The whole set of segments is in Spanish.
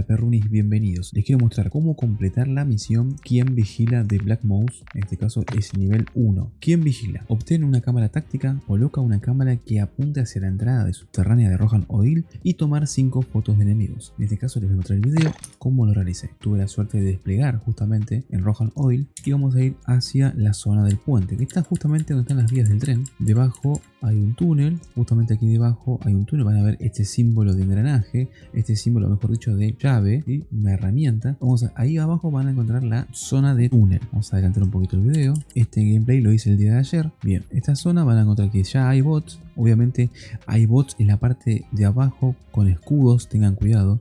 Hola perrunis, bienvenidos. Les quiero mostrar cómo completar la misión Quién vigila de Black Mouse, en este caso es nivel 1. ¿Quién vigila? Obtiene una cámara táctica, coloca una cámara que apunte hacia la entrada de subterránea de Rohan Oil y tomar 5 fotos de enemigos. En este caso les voy a mostrar el video cómo lo realicé. Tuve la suerte de desplegar justamente en Rohan Oil y vamos a ir hacia la zona del puente, que está justamente donde están las vías del tren. Debajo hay un túnel, justamente aquí debajo hay un túnel, van a ver este símbolo de engranaje, este símbolo mejor dicho de llave, y una herramienta. Vamos a, ahí abajo van a encontrar la zona de túnel. Vamos a adelantar un poquito el video. Este gameplay lo hice el día de ayer. Bien, esta zona van a encontrar que ya hay bots. Obviamente hay bots en la parte de abajo con escudos, tengan cuidado.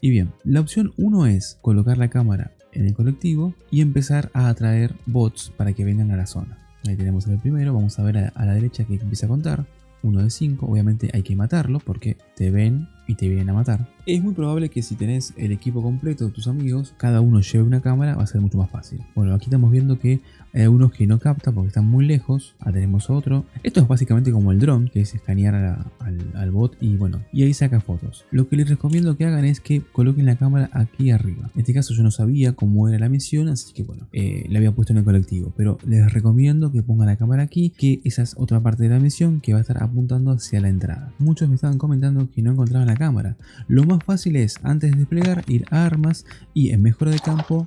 Y bien, la opción 1 es colocar la cámara en el colectivo y empezar a atraer bots para que vengan a la zona. Ahí tenemos el primero, vamos a ver a, la derecha que empieza a contar. 1 de 5, obviamente hay que matarlo porque te ven y te vienen a matar. Es muy probable que si tenés el equipo completo de tus amigos, cada uno lleve una cámara, va a ser mucho más fácil. Bueno, aquí estamos viendo que hay algunos que no captan porque están muy lejos. Ah, tenemos otro. Esto es básicamente como el drone, que es escanear al, al, bot y bueno, y ahí saca fotos. Lo que les recomiendo que hagan es que coloquen la cámara aquí arriba. En este caso yo no sabía cómo era la misión, así que bueno, eh, la había puesto en el colectivo. Pero les recomiendo que pongan la cámara aquí, que esa es otra parte de la misión que va a estar apuntando hacia la entrada. Muchos me estaban comentando que no encontraban la cámara. Lo más fácil es, antes de desplegar, ir a armas y en mejora de campo,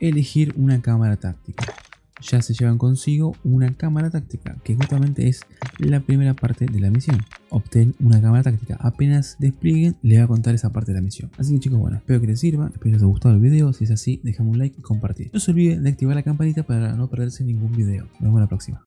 elegir una cámara táctica. Ya se llevan consigo una cámara táctica, que justamente es la primera parte de la misión. Obtén una cámara táctica. Apenas desplieguen, les va a contar esa parte de la misión. Así que chicos, bueno, espero que les sirva, espero que les haya gustado el video. Si es así, déjame un like y compartir. No se olviden de activar la campanita para no perderse ningún video. Nos vemos la próxima.